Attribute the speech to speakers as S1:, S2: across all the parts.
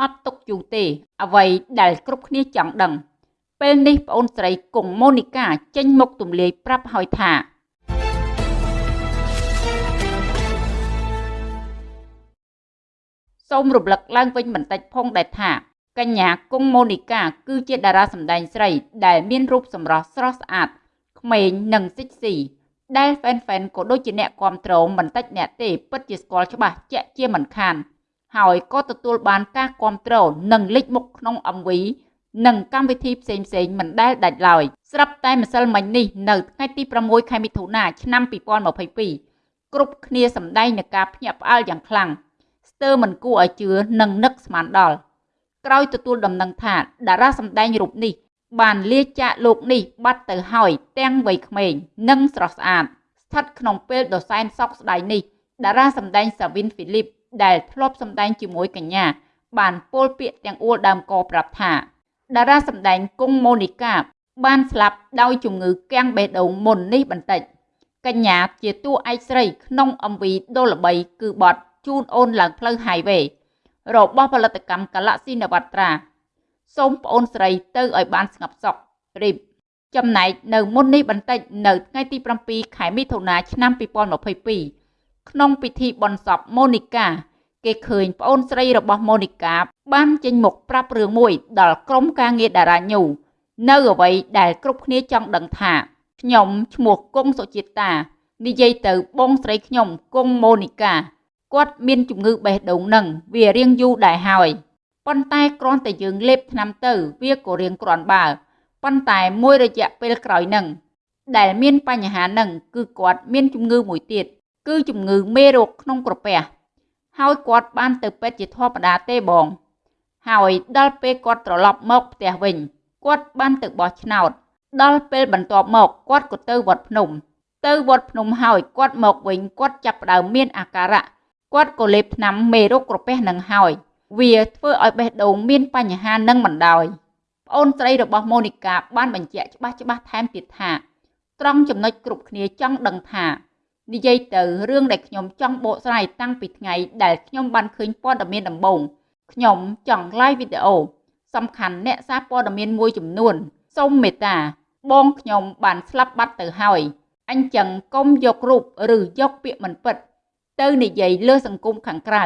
S1: អត់ទុកយូរទេ អ្វីដែលគ្រប់គ្នាចង់ដឹង ពេលនេះប្អូនស្រីគង់ម៉ូនីកាចេញមុខទម្លាយប្រាប់ហើយថាសូមរំលឹកឡើងវិញបន្តិចផងដែរថាកញ្ញាគង់ម៉ូនីកាគឺជាតារាសម្ដែងស្រី ដែលមានរូបសម្រស់ស្រស់ស្អាតក្មេងនិងសិចស៊ីដែលហ្វេនហ្វេនក៏ដូចជាអ្នកគ្រប់គ្រងមិនតិចអ្នកទេពិតជាស្គាល់ច្បាស់ជាក់ជាមិនខាន ហើយក៏ទទួលបានការគ្រប់គ្រងនិងលេចមុខក្នុង MV និងកម្មវិធីផ្សេងផ្សេងមិនដែលដាច់ឡើយស្រាប់តែម្សិលមិញនេះនៅថ្ងៃទី6ខែមិថុនាឆ្នាំ2022គ្រប់គ្នាសម្ដែងនឹងការភ្ញាក់ផ្អើលយ៉ាងខ្លាំងស្ទើរមិនគួរឲ្យជឿនិងនឹកស្មានដល់ក្រោយទទួលដំណឹងថាតារាសម្ដែងរូបនេះ បានលាចាកលោកនេះបាត់ទៅហើយទាំងវ័យក្មេងនិងស្រស់ស្អាតស្ថិតក្នុងពេលដ៏សែនសោកស្ដាយនេះតារាសម្ដែងសាវិនហ្វីលីប ដែលធ្លាប់សម្ដែងជាមួយកញ្ញា បានពោលពាក្យទាំងអួលដើមកប្រាប់ថាតារាសម្ដែងគង់ម៉ូនីកាបានស្លាប់ដោយជំងឺគាំងបេះដូងមុននេះបន្តិចកញ្ញាជាតួឯកស្រីក្នុង MV ដ៏ល្បីគឺបទជូនអូនឡើងផ្លូវ highway របស់ផលិតកម្ម Galaxy Navatra សូមប្អូនស្រីទៅឲ្យបានស្ងប់សុខរីបចំណែកនៅមុននេះបន្តិចនៅថ្ងៃទី7ខែមិថុនាឆ្នាំ2022ក្នុងពិធីបុណ្យសពម៉ូនីកា គេឃើញប្អូនស្រីរបស់ម៉ូនីកាបានចេញមុខប្រាប់រឿងមួយដល់ក្រុមការងារតារាញូនៅអ្វីដែលគ្រប់គ្នាចង់ដឹងថាខ្ញុំឈ្មោះគង់សុជាតិតានិយាយទៅបងស្រីខ្ញុំគង់ម៉ូនីកាគាត់មានជំងឺបេះដូងនឹងវារៀងយូរដែរហើយប៉ុន្តែគ្រាន់តែយើងលេបថ្នាំទៅវាក៏រៀងគ្រាន់បើប៉ុន្តែមួយរយៈពេលក្រោយនឹងដែលមានបញ្ហានឹងគឺគាត់មានជំងឺមួយទៀតគឺជំងឺមេរោគក្នុងក្រពះ ហើយគាត់បានទៅពេទ្យជាធម្មតាទេបង ហើយដល់ពេលគាត់ត្រឡប់មកផ្ទះវិញគាត់បានទៅបោះឆ្នោត ដល់ពេលបន្ទាប់មកគាត់ក៏ទៅវត្តភ្នំ ទៅវត្តភ្នំហើយគាត់មកវិញគាត់ចាប់ផ្ដើមមានអាការៈគាត់ក៏លេបថ្នាំមេរោគក្រពះនឹងហើយ វាធ្វើឲ្យបេះដូងមានបញ្ហានឹងមិនដោយប្អូនស្រីរបស់ម៉ូនីកាបានបញ្ជាក់ច្បាស់ច្បាស់ថែមទៀតថាត្រង់ចំណុចគ្រប់គ្នាចង់ដឹងថា និយាយទៅរឿងដែលខ្ញុំចង់បកស្រាយតាំងពីថ្ងៃដែលខ្ញុំបានឃើញព័ត៌មានដំបូងខ្ញុំចង់ live វីដេអូសំខាន់អ្នកសារព័ត៌មានមួយចំនួនសូមមេត្តាបងខ្ញុំបានស្លាប់បាត់ទៅហើយអញ្ចឹងកុំយករូបឬយកពាក្យមិនពិត ទៅនិយាយលើសង្គមខាងក្រៅ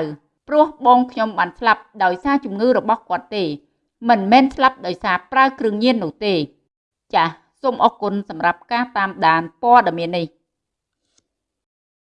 S1: ព្រោះបងខ្ញុំបានស្លាប់ដោយសារជំងឺរបស់គាត់ទេ មិនមែនស្លាប់ដោយសារប្រើគ្រឿងញៀននោះទេ ចាសសូមអរគុណសម្រាប់ការតាមដានព័ត៌មាននេះ